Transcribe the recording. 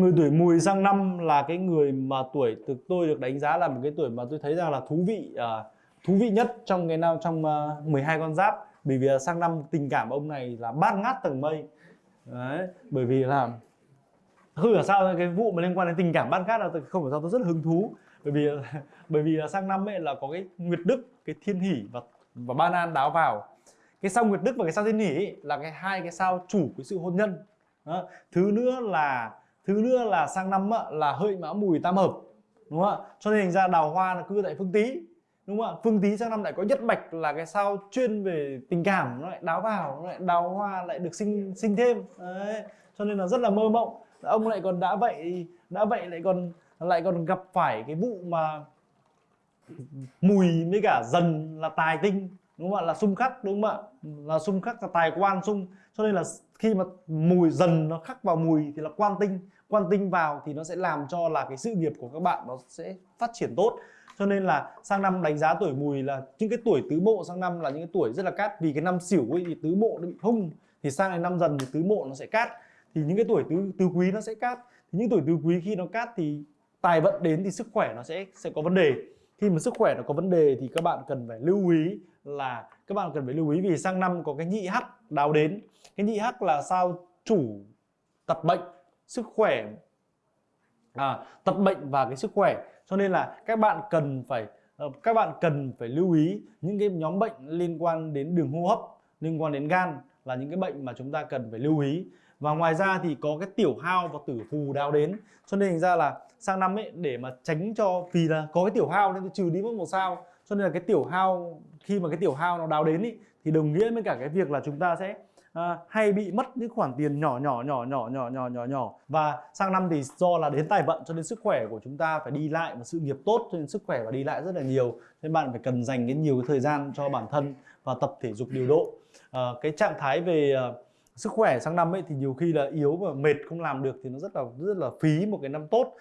người tuổi mùi sang năm là cái người mà tuổi từ tôi được đánh giá là một cái tuổi mà tôi thấy rằng là thú vị uh, thú vị nhất trong cái năm trong à, uh, 12 con giáp. Bởi vì là sang năm tình cảm ông này là bát ngát tầng mây. Đấy bởi vì là không hiểu sao cái vụ mà liên quan đến tình cảm bát ngát là không hiểu sao tôi rất hứng thú. Bởi vì bởi vì là sang năm ấy là có cái nguyệt đức cái thiên hỷ và và ban an đáo vào. Cái sao nguyệt đức và cái sao thiên hỷ ấy, là cái hai cái sao chủ cái sự hôn nhân. Đó. thứ nữa là thứ nữa là sang năm á, là hợi mão mùi tam hợp đúng không ạ? Cho nên thành ra đào hoa là cư tại phương tý đúng không ạ? Phương tý sang năm lại có nhất bạch là cái sao chuyên về tình cảm nó lại đáo vào nó lại đào hoa lại được sinh sinh thêm. Đấy cho nên là rất là mơ mộng. Ông lại còn đã vậy đã vậy lại còn lại còn gặp phải cái vụ mà mùi với cả dần là tài tinh đúng không ạ? Là xung khắc, đúng không ạ? Là xung khắc, là tài quan xung. Cho nên là khi mà mùi dần nó khắc vào mùi thì là quan tinh. Quan tinh vào thì nó sẽ làm cho là cái sự nghiệp của các bạn nó sẽ phát triển tốt. Cho nên là sang năm đánh giá tuổi mùi là những cái tuổi tứ mộ sang năm là những cái tuổi rất là cát. Vì cái năm xỉu ấy thì tứ mộ nó bị hung, thì sang năm dần thì tứ mộ nó sẽ cát. Thì những cái tuổi tứ tứ quý nó sẽ cát. Thì những tuổi tứ quý khi nó cát thì tài vận đến thì sức khỏe nó sẽ sẽ có vấn đề khi mà sức khỏe nó có vấn đề thì các bạn cần phải lưu ý là các bạn cần phải lưu ý vì sang năm có cái nhị hắc đào đến. Cái nhị hắc là sao chủ tập bệnh sức khỏe à, tập bệnh và cái sức khỏe. Cho nên là các bạn cần phải ờ, các bạn cần phải lưu ý những cái nhóm bệnh liên quan đến đường hô hấp liên quan đến gan là những cái bệnh mà chúng ta cần phải lưu ý và ngoài ra thì có cái tiểu hao và tử phù đào đến. Cho nên thành ra là sang năm ấy để mà tránh cho vì là có cái tiểu hao nên tôi trừ đi mất một sao. Cho nên là cái tiểu hao khi mà cái tiểu hao nó đào đến ý, thì đồng nghĩa với cả cái việc là chúng ta sẽ à, hay bị mất những khoản tiền nhỏ nhỏ nhỏ nhỏ nhỏ nhỏ nhỏ nhỏ. Và sang năm thì do là đến tài vận cho nên sức khỏe của chúng ta phải đi lại và sự nghiệp tốt cho nên sức khỏe và đi lại rất là nhiều. Nên bạn phải cần dành cái nhiều cái thời gian cho bản thân và tập thể dục điều độ. À, cái trạng thái về uh, sức khỏe sang năm ấy thì nhiều khi là yếu và mệt không làm được thì nó rất là rất là phí một cái năm tốt.